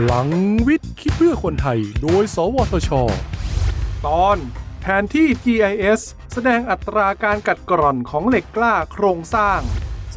พลังวิทย์คิดเพื่อคนไทย โดย สวทช ตอนแผนที่ GIS แสดงอัตราการกัดกร่อนของเหล็กกล้าโครงสร้าง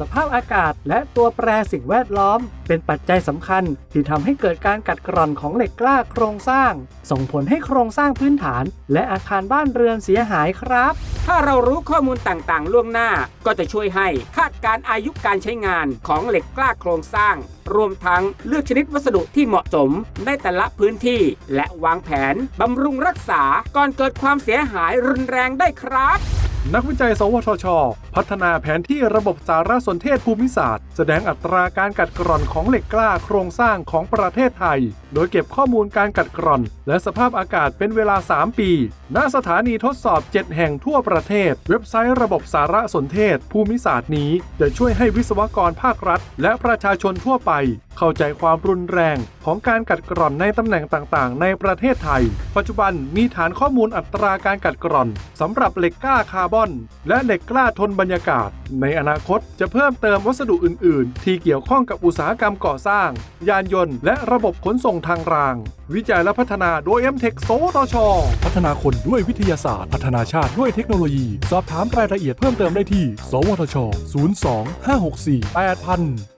สภาพอากาศและตัวแปรสิ่งแวดล้อม เป็นปัจจัยสำคัญที่ทำให้เกิดการกัดกร่อนของเหล็กกล้าโครงสร้าง ส่งผลให้โครงสร้างพื้นฐาน และอาคารบ้านเรือนเสียหายครับ ถ้าเรารู้ข้อมูลต่างๆ ล่วงหน้าก็จะช่วยให้คาดการอายุการใช้งานของเหล็กกล้าโครงสร้าง รวมทั้งเลือกชนิดวัสดุที่เหมาะสมในแต่ละพื้นที่ และวางแผนบำรุงรักษาก่อนเกิดความเสียหายรุนแรงได้ครับนักวิจัย สวทช พัฒนาแผนที่ระบบสารสนเทศภูมิศาสตร์ แสดงอัตราการกัดกร่อนของเหล็กกล้าโครงสร้างของประเทศไทย โดยเก็บข้อมูลการกัดกร่อน และสภาพอากาศเป็นเวลา 3 ปี ณ สถานีทดสอบ 7 แห่งทั่วประเทศ เว็บไซต์ระบบสารสนเทศ ภูมิศาสตร์นี้ จะช่วยให้วิศวกรภาครัฐ และประชาชนทั่วไป เข้าใจความรุนแรง ของการกัดกร่อนในตำแหน่งต่างๆ ในประเทศไทย ปัจจุบันมีฐานข้อมูลอัตราการกัดกร่อนสำหรับเหล็กกล้าคาร์บอน และเหล็กกล้าทนบรรยากาศ ในอนาคตจะเพิ่มเติมวัสดุอื่น ๆ ที่เกี่ยวข้องกับอุตสาหกรรมก่อสร้าง ยานยนต์และระบบขนส่งทางราง วิจัยและพัฒนาโดย m t e c h สวทชพัฒนาคนด้วยวิทยาศาสตร์ พัฒนาชาติด้วยเทคโนโลยี สอบถามรายละเอียดเพิ่มเติมได้ที่ สวทช 02 564 8000